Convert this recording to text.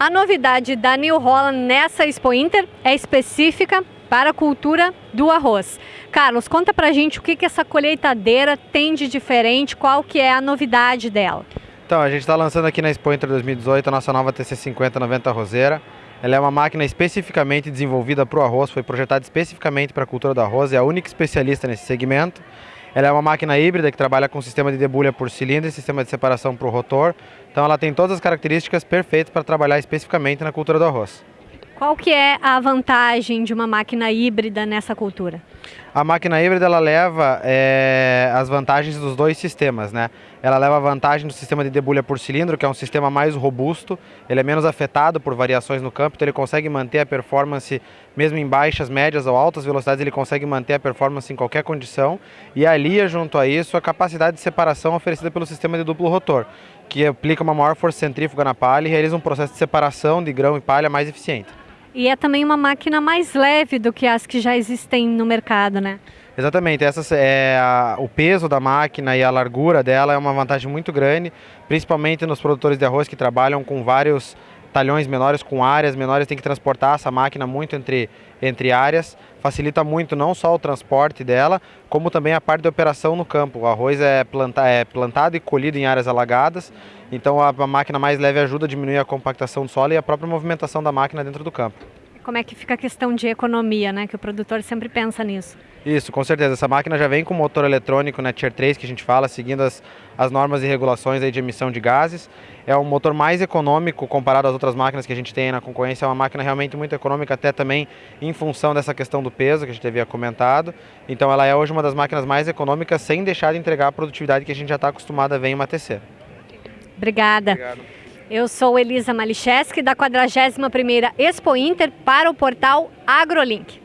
A novidade da New Holland nessa Expo Inter é específica para a cultura do arroz. Carlos, conta pra gente o que, que essa colheitadeira tem de diferente, qual que é a novidade dela. Então, a gente está lançando aqui na Expo Inter 2018 a nossa nova TC5090 roseira. Ela é uma máquina especificamente desenvolvida para o arroz, foi projetada especificamente para a cultura do arroz, é a única especialista nesse segmento. Ela é uma máquina híbrida que trabalha com sistema de debulha por cilindro e sistema de separação para o rotor. Então ela tem todas as características perfeitas para trabalhar especificamente na cultura do arroz. Qual que é a vantagem de uma máquina híbrida nessa cultura? A máquina híbrida ela leva é, as vantagens dos dois sistemas, né? Ela leva a vantagem do sistema de debulha por cilindro, que é um sistema mais robusto, ele é menos afetado por variações no campo, então ele consegue manter a performance mesmo em baixas, médias ou altas velocidades, ele consegue manter a performance em qualquer condição e alia junto a isso a capacidade de separação oferecida pelo sistema de duplo rotor, que aplica uma maior força centrífuga na palha e realiza um processo de separação de grão e palha mais eficiente. E é também uma máquina mais leve do que as que já existem no mercado, né? Exatamente, essa é a, o peso da máquina e a largura dela é uma vantagem muito grande, principalmente nos produtores de arroz que trabalham com vários talhões menores com áreas menores, tem que transportar essa máquina muito entre, entre áreas, facilita muito não só o transporte dela, como também a parte de operação no campo. O arroz é, planta, é plantado e colhido em áreas alagadas, então a, a máquina mais leve ajuda a diminuir a compactação do solo e a própria movimentação da máquina dentro do campo como é que fica a questão de economia, né? Que o produtor sempre pensa nisso. Isso, com certeza. Essa máquina já vem com motor eletrônico, né, Tier 3, que a gente fala, seguindo as, as normas e regulações aí de emissão de gases. É um motor mais econômico comparado às outras máquinas que a gente tem na concorrência. É uma máquina realmente muito econômica, até também em função dessa questão do peso que a gente havia comentado. Então ela é hoje uma das máquinas mais econômicas, sem deixar de entregar a produtividade que a gente já está acostumado a ver em uma TC. Obrigada. Obrigado. Eu sou Elisa Malicheski, da 41ª Expo Inter, para o portal AgroLink.